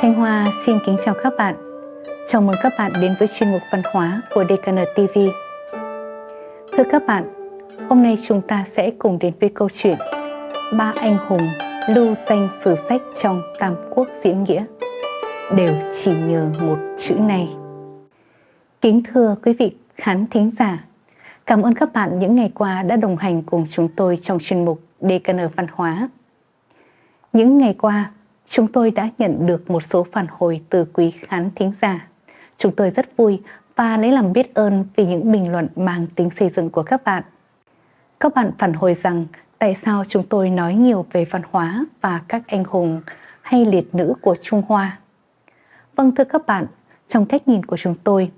Thanh Hoa xin kính chào các bạn. Chào mừng các bạn đến với chuyên mục văn hóa của DKN TV. Thưa các bạn, hôm nay chúng ta sẽ cùng đến với câu chuyện Ba anh hùng lưu danh sử sách trong Tam Quốc diễn nghĩa đều chỉ nhờ một chữ này. Kính thưa quý vị khán thính giả, cảm ơn các bạn những ngày qua đã đồng hành cùng chúng tôi trong chuyên mục DKN Văn hóa. Những ngày qua, chúng tôi đã nhận được một số phản hồi từ quý khán thính giả. Chúng tôi rất vui và lấy làm biết ơn vì những bình luận mang tính xây dựng của các bạn. Các bạn phản hồi rằng tại sao chúng tôi nói nhiều về văn hóa và các anh hùng hay liệt nữ của Trung Hoa. Vâng thưa các bạn, trong cách nhìn của chúng tôi,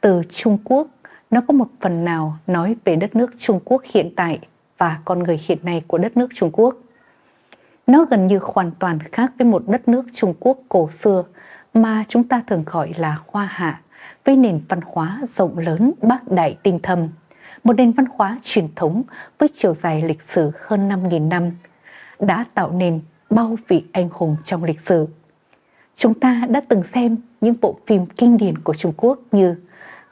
từ Trung Quốc nó có một phần nào nói về đất nước Trung Quốc hiện tại và con người hiện nay của đất nước Trung Quốc. Nó gần như hoàn toàn khác với một đất nước Trung Quốc cổ xưa mà chúng ta thường gọi là Hoa Hạ, với nền văn hóa rộng lớn bác đại tinh thâm, một nền văn hóa truyền thống với chiều dài lịch sử hơn 5.000 năm, đã tạo nên bao vị anh hùng trong lịch sử. Chúng ta đã từng xem những bộ phim kinh điển của Trung Quốc như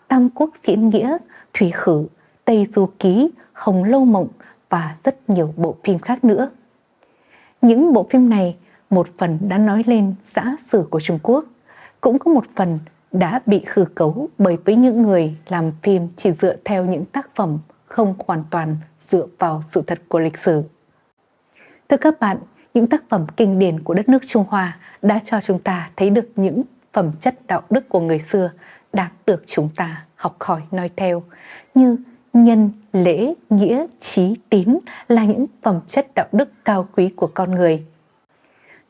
Tam Quốc Diễn Nghĩa, Thủy Khử, Tây Du Ký, Hồng Lâu Mộng và rất nhiều bộ phim khác nữa. Những bộ phim này một phần đã nói lên xã sử của Trung Quốc, cũng có một phần đã bị khử cấu bởi với những người làm phim chỉ dựa theo những tác phẩm không hoàn toàn dựa vào sự thật của lịch sử. Thưa các bạn, những tác phẩm kinh điển của đất nước Trung Hoa đã cho chúng ta thấy được những phẩm chất đạo đức của người xưa đáng được chúng ta học hỏi nói theo như nhân, lễ, nghĩa, trí, tín là những phẩm chất đạo đức cao quý của con người.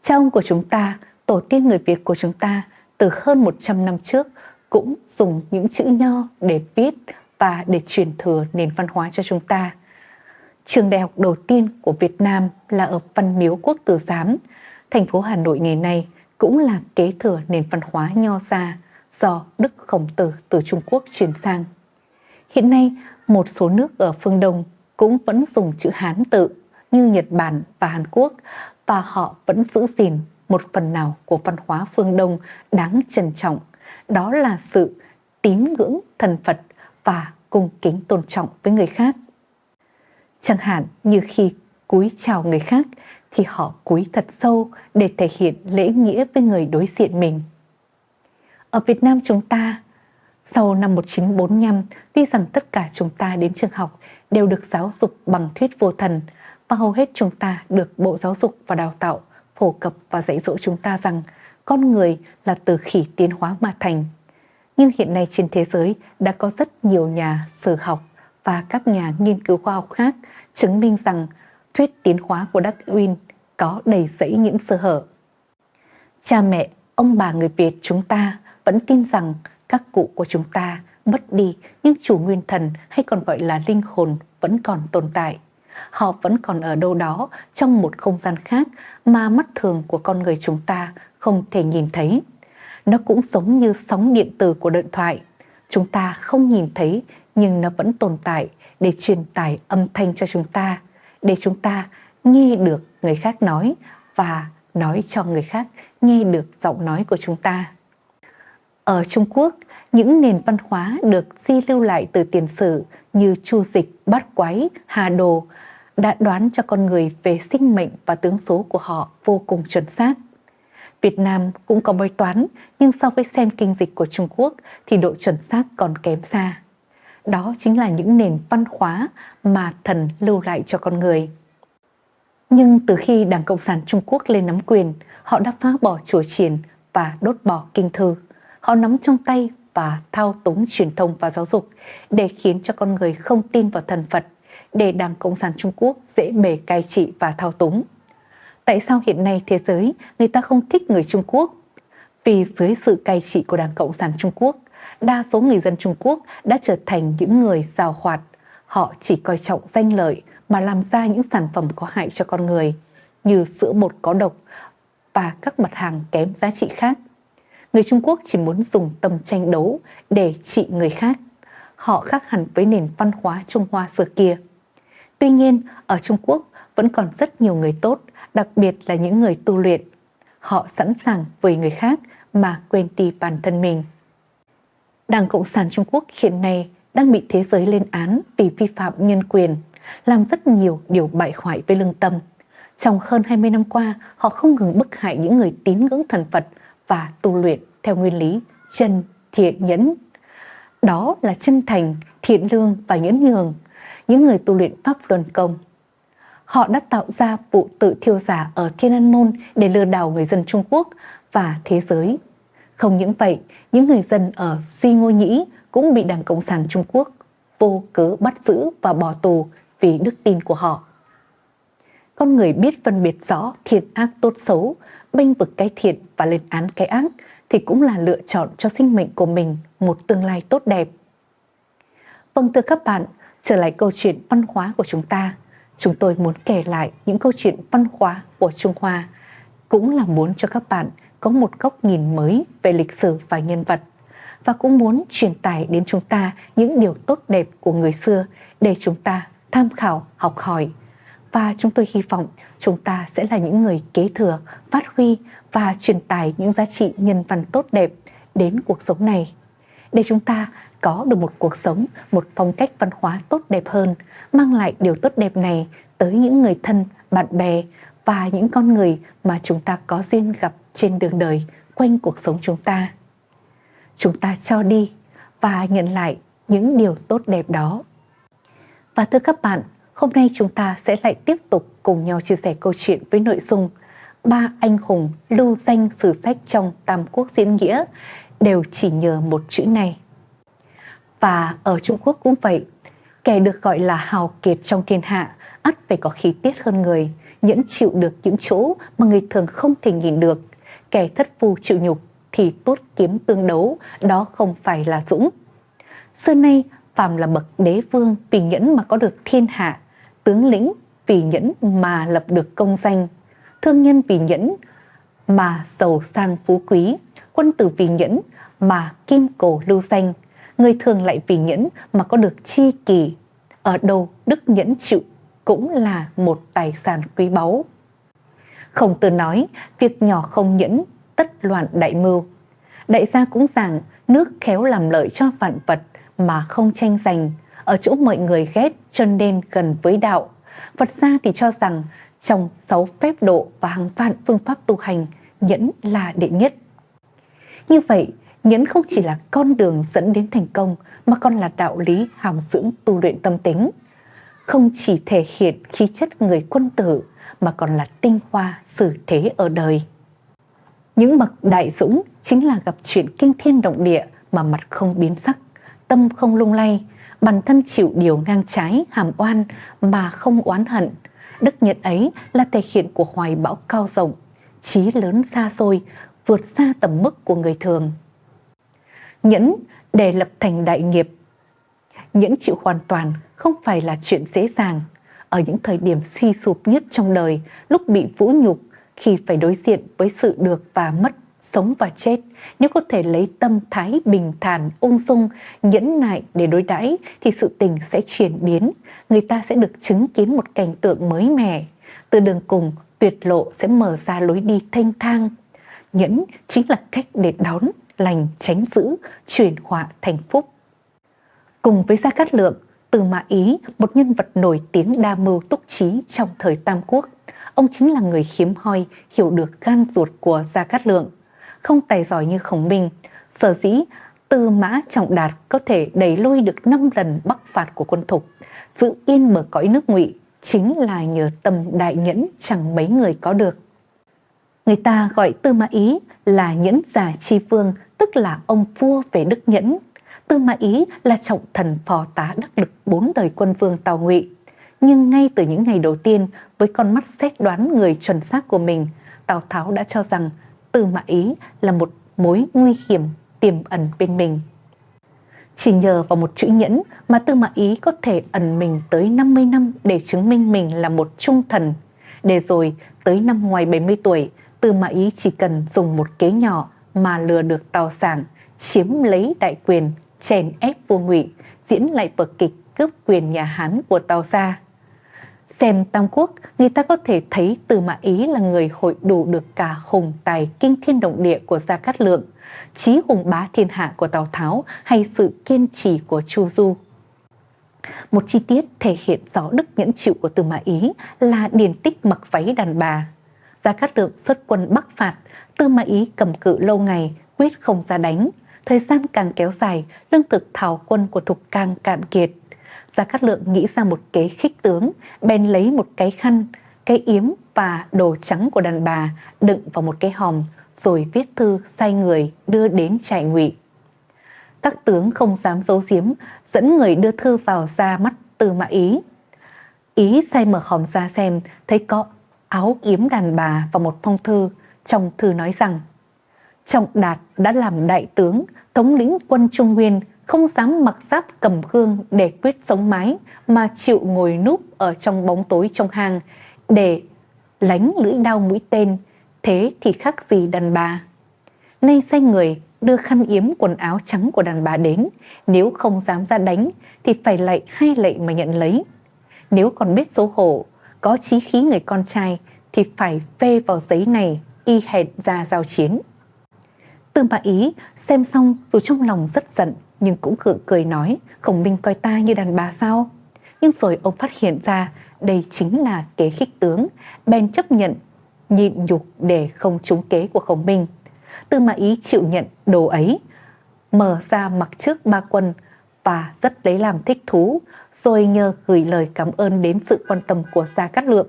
Cha ông của chúng ta, tổ tiên người Việt của chúng ta từ hơn 100 năm trước cũng dùng những chữ nho để viết và để truyền thừa nền văn hóa cho chúng ta. Trường đại học đầu tiên của Việt Nam là ở Văn Miếu Quốc Tử Giám, thành phố Hà Nội ngày nay cũng là kế thừa nền văn hóa nho gia do Đức Khổng Tử từ Trung Quốc truyền sang. Hiện nay, một số nước ở phương Đông cũng vẫn dùng chữ Hán tự như Nhật Bản và Hàn Quốc và họ vẫn giữ gìn một phần nào của văn hóa phương Đông đáng trân trọng. Đó là sự tín ngưỡng thần Phật và cung kính tôn trọng với người khác. Chẳng hạn như khi cúi chào người khác thì họ cúi thật sâu để thể hiện lễ nghĩa với người đối diện mình. Ở Việt Nam chúng ta, sau năm 1945, tuy rằng tất cả chúng ta đến trường học đều được giáo dục bằng thuyết vô thần và hầu hết chúng ta được Bộ Giáo dục và Đào tạo phổ cập và dạy dỗ chúng ta rằng con người là từ khỉ tiến hóa mà thành. Nhưng hiện nay trên thế giới đã có rất nhiều nhà sử học và các nhà nghiên cứu khoa học khác chứng minh rằng thuyết tiến hóa của Darwin có đầy rẫy những sơ hở. Cha mẹ, ông bà người Việt chúng ta vẫn tin rằng các cụ của chúng ta mất đi nhưng chủ nguyên thần hay còn gọi là linh hồn vẫn còn tồn tại. Họ vẫn còn ở đâu đó trong một không gian khác mà mắt thường của con người chúng ta không thể nhìn thấy. Nó cũng giống như sóng điện tử của điện thoại. Chúng ta không nhìn thấy nhưng nó vẫn tồn tại để truyền tải âm thanh cho chúng ta, để chúng ta nghe được người khác nói và nói cho người khác nghe được giọng nói của chúng ta. Ở Trung Quốc, những nền văn hóa được di lưu lại từ tiền sử như chu dịch, bát quái, hà đồ đã đoán cho con người về sinh mệnh và tướng số của họ vô cùng chuẩn xác. Việt Nam cũng có bói toán, nhưng so với xem kinh dịch của Trung Quốc thì độ chuẩn xác còn kém xa. Đó chính là những nền văn hóa mà thần lưu lại cho con người. Nhưng từ khi Đảng Cộng sản Trung Quốc lên nắm quyền, họ đã phá bỏ chùa triển và đốt bỏ kinh thư. Họ nắm trong tay và thao túng truyền thông và giáo dục để khiến cho con người không tin vào thần Phật, để Đảng Cộng sản Trung Quốc dễ bề cai trị và thao túng. Tại sao hiện nay thế giới người ta không thích người Trung Quốc? Vì dưới sự cai trị của Đảng Cộng sản Trung Quốc, đa số người dân Trung Quốc đã trở thành những người giàu hoạt. Họ chỉ coi trọng danh lợi mà làm ra những sản phẩm có hại cho con người, như sữa bột có độc và các mặt hàng kém giá trị khác người Trung Quốc chỉ muốn dùng tầm tranh đấu để trị người khác. Họ khác hẳn với nền văn hóa Trung Hoa xưa kia. Tuy nhiên, ở Trung Quốc vẫn còn rất nhiều người tốt, đặc biệt là những người tu luyện. họ sẵn sàng với người khác mà quên đi bản thân mình. Đảng Cộng sản Trung Quốc hiện nay đang bị thế giới lên án vì vi phạm nhân quyền, làm rất nhiều điều bại hoại với lương tâm. Trong hơn 20 năm qua, họ không ngừng bức hại những người tín ngưỡng thần Phật và tu luyện theo nguyên lý chân, thiện, nhẫn. Đó là chân thành, thiện lương và nhẫn nhường, những người tu luyện Pháp Luân Công. Họ đã tạo ra vụ tự thiêu giả ở Thiên An Môn để lừa đảo người dân Trung Quốc và thế giới. Không những vậy, những người dân ở Duy Ngô Nhĩ cũng bị Đảng Cộng sản Trung Quốc vô cớ bắt giữ và bỏ tù vì đức tin của họ. Con người biết phân biệt rõ thiện ác tốt xấu, bênh vực cái thiện và lên án cái ác thì cũng là lựa chọn cho sinh mệnh của mình một tương lai tốt đẹp. Vâng thưa các bạn, trở lại câu chuyện văn hóa của chúng ta, chúng tôi muốn kể lại những câu chuyện văn hóa của Trung Hoa, cũng là muốn cho các bạn có một góc nhìn mới về lịch sử và nhân vật và cũng muốn truyền tải đến chúng ta những điều tốt đẹp của người xưa để chúng ta tham khảo, học hỏi. Và chúng tôi hy vọng chúng ta sẽ là những người kế thừa, phát huy và truyền tải những giá trị nhân văn tốt đẹp đến cuộc sống này. Để chúng ta có được một cuộc sống, một phong cách văn hóa tốt đẹp hơn, mang lại điều tốt đẹp này tới những người thân, bạn bè và những con người mà chúng ta có duyên gặp trên đường đời quanh cuộc sống chúng ta. Chúng ta cho đi và nhận lại những điều tốt đẹp đó. Và thưa các bạn, hôm nay chúng ta sẽ lại tiếp tục cùng nhau chia sẻ câu chuyện với nội dung ba anh hùng lưu danh sử sách trong Tam Quốc diễn nghĩa đều chỉ nhờ một chữ này. Và ở Trung Quốc cũng vậy, kẻ được gọi là hào kiệt trong thiên hạ ắt phải có khí tiết hơn người, nhẫn chịu được những chỗ mà người thường không thể nhìn được. Kẻ thất phu chịu nhục thì tốt kiếm tương đấu, đó không phải là dũng. Xưa nay, phàm là bậc đế vương vì nhẫn mà có được thiên hạ, tướng lĩnh vì nhẫn mà lập được công danh, thương nhân vì nhẫn mà giàu sang phú quý, quân tử vì nhẫn mà kim cổ lưu danh, người thường lại vì nhẫn mà có được chi kỳ. Ở đâu đức nhẫn chịu cũng là một tài sản quý báu. Khổng tử nói, việc nhỏ không nhẫn, tất loạn đại mưu. Đại gia cũng rằng, nước khéo làm lợi cho vạn vật mà không tranh giành, ở chỗ mọi người ghét cho nên gần với đạo. Phật gia thì cho rằng, trong sáu phép độ và hàng vạn phương pháp tu hành, nhẫn là đệ nhất. Như vậy, nhẫn không chỉ là con đường dẫn đến thành công mà còn là đạo lý hàm dưỡng tu luyện tâm tính không chỉ thể hiện khí chất người quân tử mà còn là tinh hoa xử thế ở đời. Những bậc đại dũng chính là gặp chuyện kinh thiên động địa mà mặt không biến sắc, tâm không lung lay, bản thân chịu điều ngang trái, hàm oan mà không oán hận. Đức nhận ấy là thể hiện của hoài bão cao rộng, trí lớn xa xôi, vượt xa tầm mức của người thường. Nhẫn để lập thành đại nghiệp. Nhẫn chịu hoàn toàn không phải là chuyện dễ dàng. Ở những thời điểm suy sụp nhất trong đời, lúc bị vũ nhục, khi phải đối diện với sự được và mất, sống và chết, nếu có thể lấy tâm thái bình thản, ung dung, nhẫn nại để đối đãi thì sự tình sẽ chuyển biến, người ta sẽ được chứng kiến một cảnh tượng mới mẻ. Từ đường cùng, tuyệt lộ sẽ mở ra lối đi thanh thang. Nhẫn chính là cách để đón, lành, tránh giữ, chuyển họa thành phúc. Cùng với Gia Cát Lượng, từ Mã Ý, một nhân vật nổi tiếng đa mưu túc trí trong thời Tam Quốc. Ông chính là người hiếm hoi hiểu được gan ruột của Gia Cát Lượng. Không tài giỏi như Khổng Minh, sở dĩ Tư Mã Trọng Đạt có thể đẩy lui được 5 lần bắc phạt của quân thục, giữ yên mở cõi nước ngụy chính là nhờ tâm đại nhẫn chẳng mấy người có được. Người ta gọi Tư Mã Ý là nhẫn giả chi vương, tức là ông vua về đức nhẫn, Tư Mã Ý là trọng thần phò tá đắc lực bốn đời quân vương Tào Ngụy. Nhưng ngay từ những ngày đầu tiên, với con mắt xét đoán người chuẩn xác của mình, Tào Tháo đã cho rằng Tư Mã Ý là một mối nguy hiểm tiềm ẩn bên mình. Chỉ nhờ vào một chữ nhẫn mà Tư Mã Ý có thể ẩn mình tới 50 năm để chứng minh mình là một trung thần. Để rồi tới năm ngoài 70 tuổi, Tư Mã Ý chỉ cần dùng một kế nhỏ mà lừa được Tào Sảng, chiếm lấy đại quyền chèn ép vua ngụy diễn lại vở kịch cướp quyền nhà Hán của Tào Gia. Xem Tam Quốc, người ta có thể thấy từ Mã Ý là người hội đủ được cả hùng tài kinh thiên động địa của Gia Cát Lượng, trí hùng bá thiên hạ của Tào Tháo hay sự kiên trì của Chu Du. Một chi tiết thể hiện rõ đức nhẫn chịu của từ Mã Ý là điển tích mặc váy đàn bà. Gia Cát Lượng xuất quân bắc phạt, Tư Mã Ý cầm cự lâu ngày, quyết không ra đánh. Thời gian càng kéo dài, lương thực thảo quân của Thục càng cạn kiệt. Gia Cát Lượng nghĩ ra một kế khích tướng, bèn lấy một cái khăn, cái yếm và đồ trắng của đàn bà đựng vào một cái hòm, rồi viết thư sai người đưa đến trại ngụy. Các tướng không dám giấu giếm, dẫn người đưa thư vào ra mắt Tư Mã Ý. Ý sai mở hòm ra xem, thấy có áo yếm đàn bà và một phong thư, trong thư nói rằng Trọng Đạt đã làm đại tướng, thống lĩnh quân Trung Nguyên, không dám mặc giáp cầm gương để quyết sống mái, mà chịu ngồi núp ở trong bóng tối trong hang để lánh lưỡi đao mũi tên, thế thì khác gì đàn bà. Nay sai người đưa khăn yếm quần áo trắng của đàn bà đến, nếu không dám ra đánh thì phải lạy hai lạy mà nhận lấy. Nếu còn biết xấu hổ, có chí khí người con trai thì phải phê vào giấy này y hẹn ra giao chiến. Tư Mã Ý xem xong dù trong lòng rất giận nhưng cũng gượng cười nói Khổng Minh coi ta như đàn bà sao? Nhưng rồi ông phát hiện ra đây chính là kế khích tướng, bèn chấp nhận nhịn nhục để không trúng kế của Khổng Minh. Tư Mã Ý chịu nhận đồ ấy, mở ra mặc trước ba quân và rất lấy làm thích thú, rồi nhờ gửi lời cảm ơn đến sự quan tâm của Gia Cát Lượng.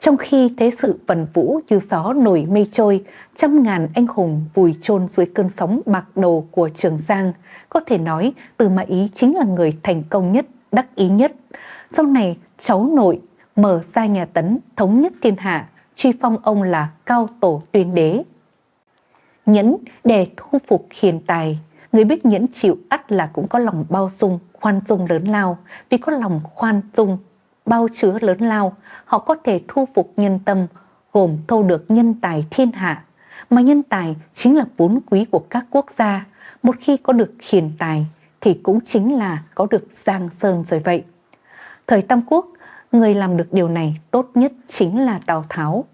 Trong khi thế sự vần vũ như gió nổi mây trôi, trăm ngàn anh hùng vùi chôn dưới cơn sóng bạc đầu của Trường Giang, có thể nói Từ Mã Ý chính là người thành công nhất, đắc ý nhất. Sau này, cháu nội mở ra nhà Tấn thống nhất thiên hạ, truy phong ông là cao tổ tuyên đế. Nhẫn để thu phục hiền tài, người biết nhẫn chịu ắt là cũng có lòng bao dung, khoan dung lớn lao, vì có lòng khoan dung bao chứa lớn lao, họ có thể thu phục nhân tâm, gồm thâu được nhân tài thiên hạ. Mà nhân tài chính là vốn quý của các quốc gia. Một khi có được hiền tài thì cũng chính là có được giang sơn rồi vậy. Thời Tam Quốc, người làm được điều này tốt nhất chính là Tào Tháo.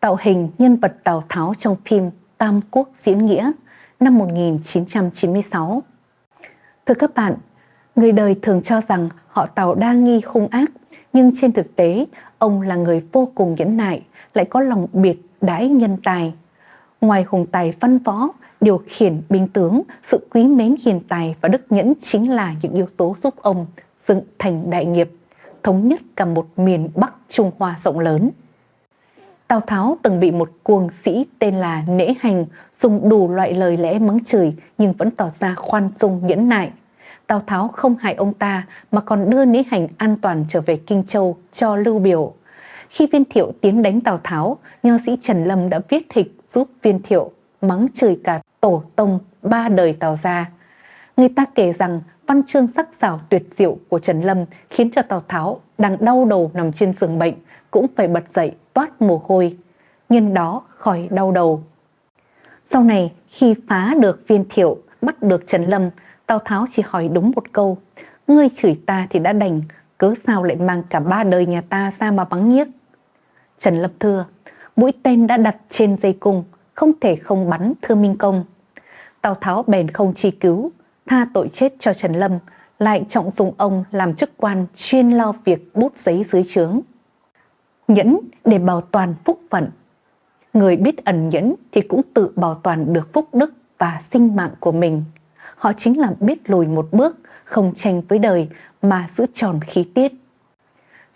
Tạo hình nhân vật Tào Tháo trong phim Tam Quốc Diễn Nghĩa năm 1996. Thưa các bạn, người đời thường cho rằng họ Tào đa nghi hung ác, nhưng trên thực tế, ông là người vô cùng nhẫn nại, lại có lòng biệt đãi nhân tài. Ngoài hùng tài văn võ, điều khiển binh tướng, sự quý mến hiền tài và đức nhẫn chính là những yếu tố giúp ông dựng thành đại nghiệp, thống nhất cả một miền Bắc Trung Hoa rộng lớn. Tào Tháo từng bị một cuồng sĩ tên là Nễ Hành dùng đủ loại lời lẽ mắng chửi nhưng vẫn tỏ ra khoan dung nhẫn nại. Tào Tháo không hại ông ta mà còn đưa Lý Hành an toàn trở về Kinh Châu cho Lưu Biểu. Khi Viên Thiệu tiến đánh Tào Tháo, nho sĩ Trần Lâm đã viết hịch giúp Viên Thiệu mắng chửi cả tổ tông ba đời Tào gia. Người ta kể rằng văn chương sắc sảo tuyệt diệu của Trần Lâm khiến cho Tào Tháo đang đau đầu nằm trên giường bệnh cũng phải bật dậy toát mồ hôi, nhân đó khỏi đau đầu. Sau này khi phá được Viên Thiệu bắt được Trần Lâm Tào Tháo chỉ hỏi đúng một câu, ngươi chửi ta thì đã đành, cớ sao lại mang cả ba đời nhà ta ra mà bắn nhiếc. Trần Lập thưa, mũi tên đã đặt trên dây cung, không thể không bắn thưa Minh Công. Tào Tháo bèn không chi cứu, tha tội chết cho Trần Lâm, lại trọng dụng ông làm chức quan chuyên lo việc bút giấy dưới trướng. Nhẫn để bảo toàn phúc phận. Người biết ẩn nhẫn thì cũng tự bảo toàn được phúc đức và sinh mạng của mình họ chính là biết lùi một bước, không tranh với đời mà giữ tròn khí tiết.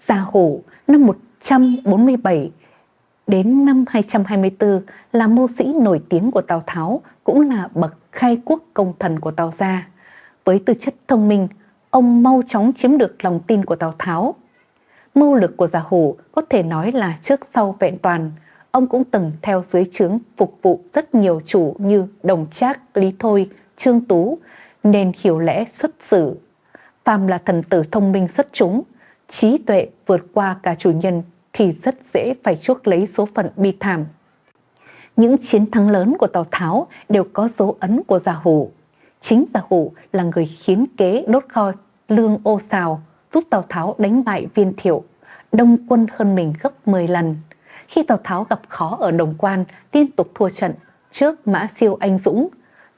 Gia Hổ năm 147 đến năm 224 là mưu sĩ nổi tiếng của Tào Tháo, cũng là bậc khai quốc công thần của Tào Gia. Với tư chất thông minh, ông mau chóng chiếm được lòng tin của Tào Tháo. Mưu lực của Gia Hổ có thể nói là trước sau vẹn toàn. Ông cũng từng theo dưới trướng phục vụ rất nhiều chủ như Đồng Trác, Lý Thôi, Trương Tú nên hiểu lẽ xuất xử. Phàm là thần tử thông minh xuất chúng, trí tuệ vượt qua cả chủ nhân thì rất dễ phải chuốc lấy số phận bi thảm. Những chiến thắng lớn của Tào Tháo đều có dấu ấn của Giả Hủ. Chính Giả Hủ là người khiến kế đốt kho lương ô xào, giúp Tào Tháo đánh bại viên thiệu, đông quân hơn mình gấp 10 lần. Khi Tào Tháo gặp khó ở Đồng Quan, liên tục thua trận trước Mã Siêu anh Dũng,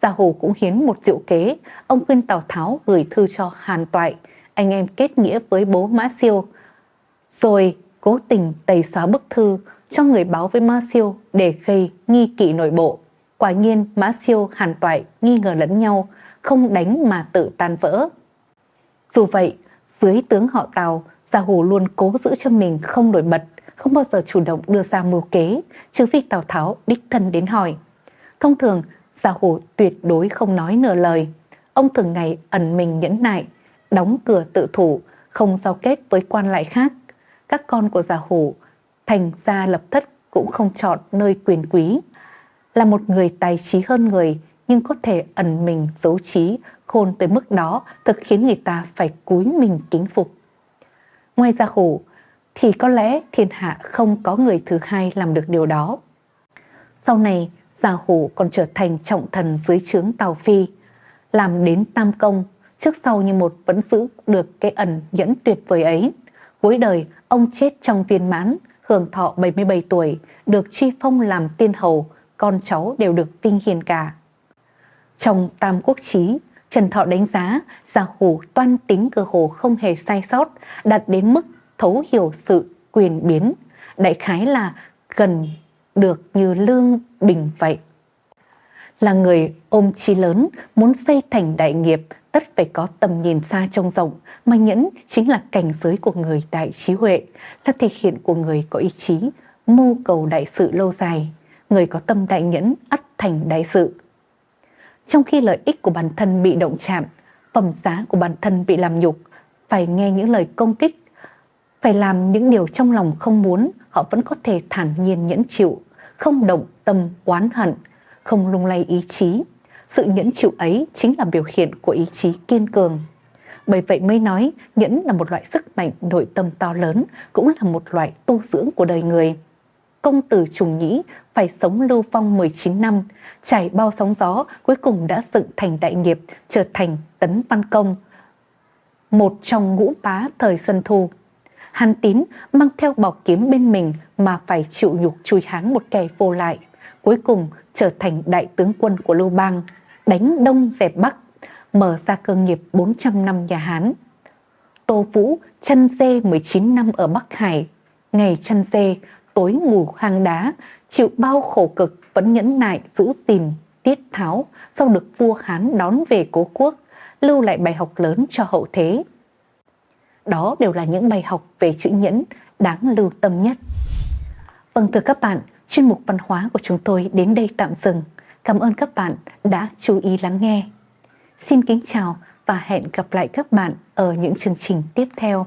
Gia Hồ cũng hiến một diệu kế, ông khuyên Tào Tháo gửi thư cho Hàn Toại, anh em kết nghĩa với bố Mã Siêu, rồi cố tình tẩy xóa bức thư cho người báo với Mã Siêu để gây nghi kỵ nội bộ. Quả nhiên Mã Siêu, Hàn Toại nghi ngờ lẫn nhau, không đánh mà tự tan vỡ. Dù vậy, dưới tướng họ Tào, Gia Hồ luôn cố giữ cho mình không nổi bật, không bao giờ chủ động đưa ra mưu kế, trừ phi Tào Tháo đích thân đến hỏi. Thông thường, Gia Hồ tuyệt đối không nói nửa lời. Ông thường ngày ẩn mình nhẫn nại, đóng cửa tự thủ, không giao kết với quan lại khác. Các con của Gia Hồ thành gia lập thất cũng không chọn nơi quyền quý. Là một người tài trí hơn người, nhưng có thể ẩn mình giấu trí, khôn tới mức đó thực khiến người ta phải cúi mình kính phục. Ngoài Gia Hồ, thì có lẽ thiên hạ không có người thứ hai làm được điều đó. Sau này, Gia Hủ còn trở thành trọng thần dưới trướng Tào Phi, làm đến tam công, trước sau như một vẫn giữ được cái ẩn nhẫn tuyệt vời ấy. Cuối đời, ông chết trong viên mãn, hưởng thọ 77 tuổi, được truy phong làm tiên hầu, con cháu đều được vinh hiền cả. Trong Tam Quốc Chí, Trần Thọ đánh giá Gia Hủ toan tính cơ hồ không hề sai sót, đạt đến mức thấu hiểu sự quyền biến, đại khái là gần được như Lương Bình vậy. Là người ôm chí lớn, muốn xây thành đại nghiệp, tất phải có tầm nhìn xa trông rộng, mà nhẫn chính là cảnh giới của người đại trí huệ, là thể hiện của người có ý chí, mưu cầu đại sự lâu dài. Người có tâm đại nhẫn ắt thành đại sự. Trong khi lợi ích của bản thân bị động chạm, phẩm giá của bản thân bị làm nhục, phải nghe những lời công kích, phải làm những điều trong lòng không muốn, họ vẫn có thể thản nhiên nhẫn chịu, không động tâm oán hận, không lung lay ý chí. Sự nhẫn chịu ấy chính là biểu hiện của ý chí kiên cường. Bởi vậy mới nói nhẫn là một loại sức mạnh nội tâm to lớn, cũng là một loại tu dưỡng của đời người. Công tử Trùng Nhĩ phải sống lưu phong 19 năm, trải bao sóng gió, cuối cùng đã dựng thành đại nghiệp, trở thành tấn văn công. Một trong ngũ bá thời Xuân Thu. Hàn Tín mang theo bảo kiếm bên mình mà phải chịu nhục chui háng một kẻ vô lại. Cuối cùng trở thành đại tướng quân của Lưu Bang, đánh Đông dẹp Bắc, mở ra cơ nghiệp 400 năm nhà Hán. Tô Vũ chăn dê 19 năm ở Bắc Hải, ngày chăn dê, tối ngủ hang đá, chịu bao khổ cực vẫn nhẫn nại giữ gìn tiết tháo sau được vua Hán đón về cố quốc, lưu lại bài học lớn cho hậu thế. Đó đều là những bài học về chữ nhẫn đáng lưu tâm nhất. Vâng thưa các bạn, chuyên mục văn hóa của chúng tôi đến đây tạm dừng. Cảm ơn các bạn đã chú ý lắng nghe. Xin kính chào và hẹn gặp lại các bạn ở những chương trình tiếp theo.